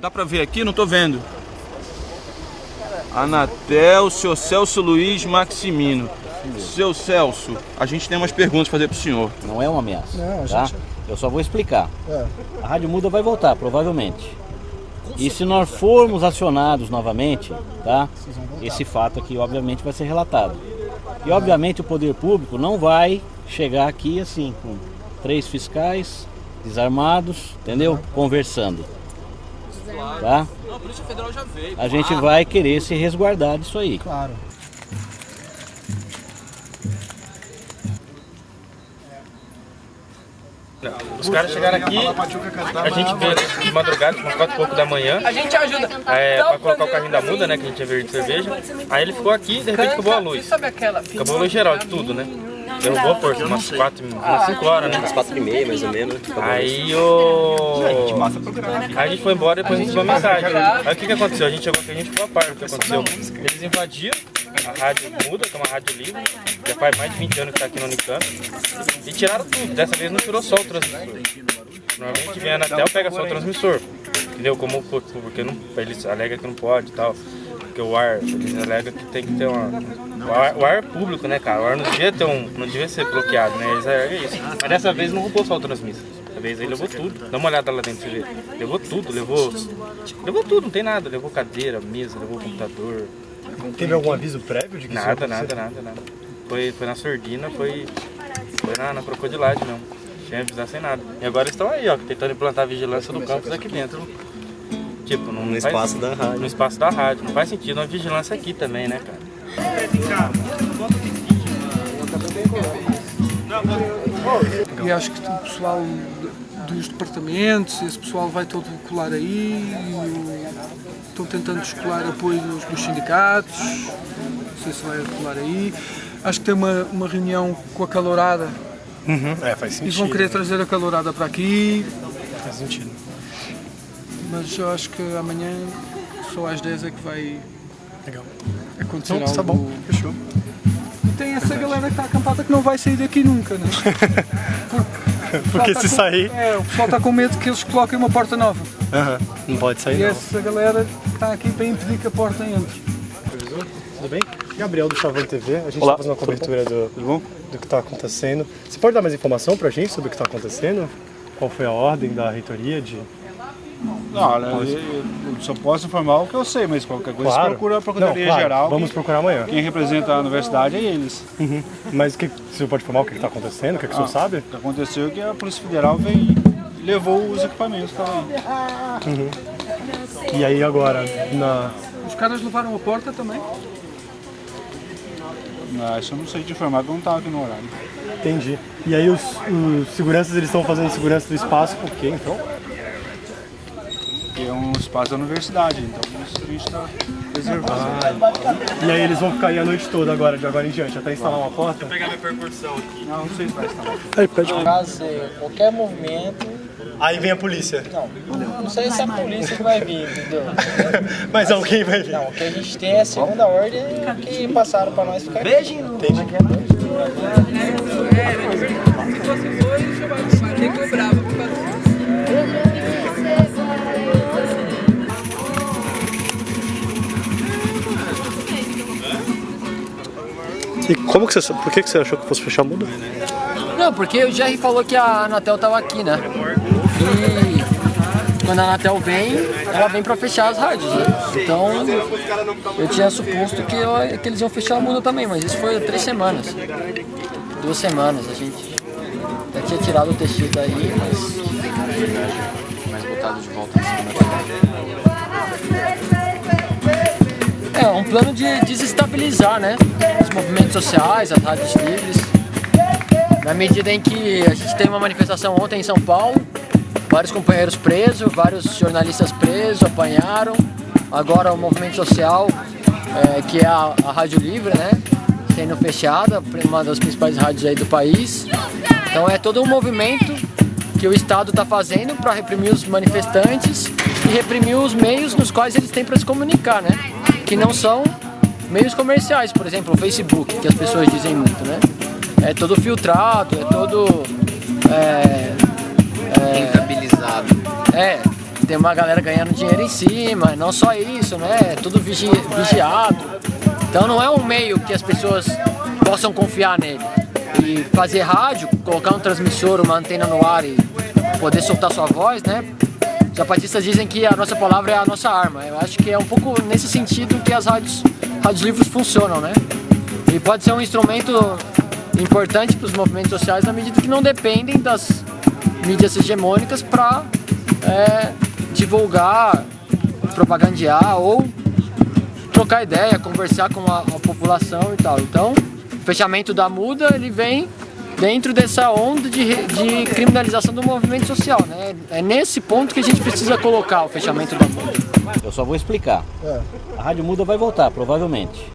Dá pra ver aqui? Não tô vendo. Anatel, seu Celso Luiz Maximino. Seu Celso, a gente tem umas perguntas pra fazer pro senhor. Não é uma ameaça, Não, a tá? gente- Eu só vou explicar. É. A Rádio Muda vai voltar, provavelmente. E se nós formos acionados novamente, tá? Esse fato aqui, obviamente, vai ser relatado. E, obviamente, o poder público não vai chegar aqui assim, com três fiscais desarmados, entendeu? Conversando. Tá? Não, a Polícia Federal já veio. A gente vai querer se resguardar disso aí. Claro. Os caras chegaram aqui, a gente veio de madrugada, umas quatro e pouco da manhã. A gente ajuda. É, pra colocar o carrinho da muda, né, que a gente tinha verde de cerveja. Aí ele ficou aqui e de repente acabou a luz. Acabou a luz geral de tudo, né? Derrubou por umas quatro, umas cinco horas, né? Umas quatro e meia, mais ou menos. Aí o. Aí a gente foi embora e depois recebeu uma mensagem. Aí o que, que aconteceu? A gente chegou aqui, a gente ficou a par do que aconteceu. Eles invadiram a rádio muda, que é uma rádio livre, já faz mais de 20 anos que está aqui no Unicamp, e tiraram tudo. Dessa vez não tirou só o transmissor. Normalmente vem a Anatel pega só o transmissor. Entendeu? Como por- porque não, eles alegam que não pode e tal. Porque o ar, eles alegam que tem que ter uma. O ar, o ar é público, né, cara? O ar não devia ter um. não devia ser bloqueado, né? Eles alegam isso. Mas dessa vez não roubou só o transmissor. Dessa vez ele levou tudo. Dá uma olhada lá dentro, você. Levou tudo, levou. Levou tudo, não tem nada. Levou cadeira, mesa, levou computador. Teve algum aviso prévio de que Nada, nada, nada, nada. Foi, foi na sordina, foi, foi na, na crocodilagem mesmo. Sem avisar sem nada. E agora eles estão aí, ó, tentando implantar a vigilância no campus aqui dentro. Tipo, não No faz- espaço da rádio. No espaço da rádio. Não faz sentido uma vigilância aqui também, né, cara? E acho que o pessoal dos departamentos, esse pessoal vai todo colar aí, e estão tentando descolar apoio dos, dos sindicatos, não sei se vai colar aí. Acho que tem uma, uma reunião com a calorada Uhum, É, faz e sentido. vão querer trazer a calorada para aqui, Faz sentido. Mas eu acho que amanhã só às 10 é que vai Legal. acontecer Então, algo. tá bom, fechou. E tem essa galera que está acampada que não vai sair daqui nunca, né? Porque tá se com- sair, É, o pessoal está com medo que eles coloquem uma porta nova. aham, não pode sair E não. essa galera está aqui para impedir que a porta entre. Tudo bem? Gabriel do Chavão TV, a gente está fazendo uma cobertura do, do que está acontecendo. Você pode dar mais informação para a gente sobre o que está acontecendo? Qual foi a ordem da reitoria de... Não, olha, eu, eu só posso informar o que eu sei, mas qualquer coisa Claro. você procura a Procuradoria Não, claro, Geral. vamos quem, procurar amanhã. quem representa a universidade é eles. Uhum. Mas o que, você pode informar o que está acontecendo? O que, que o senhor Ah, sabe? O que aconteceu é que a Polícia Federal veio e levou os equipamentos que. Uhum. E aí agora, na... Os caras levaram a porta também? Não, isso eu não sei te informar, porque eu não estava aqui no horário. Entendi. E aí os, os seguranças, eles estão fazendo segurança do espaço por quê, então? Espaço da universidade, então isso a gente está reservando. E aí eles vão ficar aí a noite toda agora, de agora em diante, até instalar uma porta? pegar minha percussão aqui. Não, não sei se vai estar. Aí pede Caso qualquer movimento, Aí vem a polícia. não, não sei se é a polícia que vai vir, entendeu? Mas alguém vai vir. Não, o que a gente tem é a segunda ordem que passaram pra nós ficar. Beijinho! Entendi. E como que você, por que que você achou que fosse fechar a muda? Não, porque o Jerry falou que a Anatel tava aqui, né? E quando a Anatel vem, ela vem pra fechar as rádios, né? Então, eu tinha suposto que, eu- que eles iam fechar a muda também, mas isso foi três semanas. Duas semanas, a gente já tinha tirado o tecido aí, mas... Mas botado de volta em cima. É, um plano de desestabilizar, né? Os movimentos sociais, as rádios livres. Na medida em que a gente teve uma manifestação ontem em São Paulo, vários companheiros presos, vários jornalistas presos, apanharam. Agora o movimento social, é, que é a, a Rádio Livre, né? Sendo fechada, uma das principais rádios aí do país. Então é todo um movimento que o Estado está fazendo para reprimir os manifestantes e reprimir os meios nos quais eles têm para se comunicar, né? Que não são meios comerciais, por exemplo, o Facebook, que as pessoas dizem muito, né? É todo filtrado, é todo. É, é, Rentabilizado. é, tem uma galera ganhando dinheiro em cima, não só isso, né? É tudo vigi vigiado. Então não é um meio que as pessoas possam confiar nele. E fazer rádio, colocar um transmissor, uma antena no ar e poder soltar sua voz, né? Os zapatistas dizem que a nossa palavra é a nossa arma. Eu acho que é um pouco nesse sentido que as rádios, rádios livres funcionam, né? E pode ser um instrumento importante para os movimentos sociais na medida que não dependem das mídias hegemônicas para é, divulgar, propagandear ou trocar ideia, conversar com a, a, população e tal. Então, o fechamento da muda ele vem dentro dessa onda de, de criminalização do movimento social, né? É nesse ponto que a gente precisa colocar o fechamento da muda. Eu só vou explicar. A rádio muda vai voltar, provavelmente.